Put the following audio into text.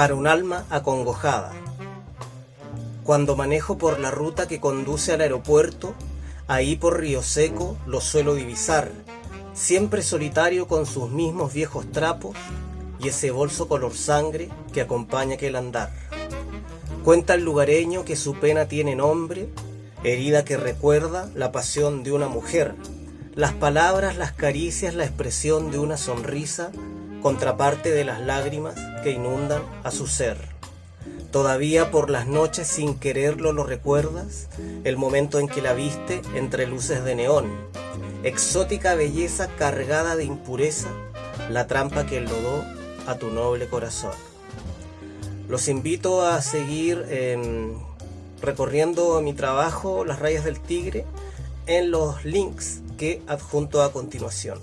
para un alma acongojada. Cuando manejo por la ruta que conduce al aeropuerto, ahí por Río Seco lo suelo divisar, siempre solitario con sus mismos viejos trapos y ese bolso color sangre que acompaña aquel andar. Cuenta el lugareño que su pena tiene nombre, herida que recuerda la pasión de una mujer, las palabras, las caricias, la expresión de una sonrisa, contraparte de las lágrimas que inundan a su ser. Todavía por las noches sin quererlo lo recuerdas, el momento en que la viste entre luces de neón, exótica belleza cargada de impureza, la trampa que enlodó a tu noble corazón. Los invito a seguir em, recorriendo mi trabajo, Las rayas del tigre, en los links que adjunto a continuación.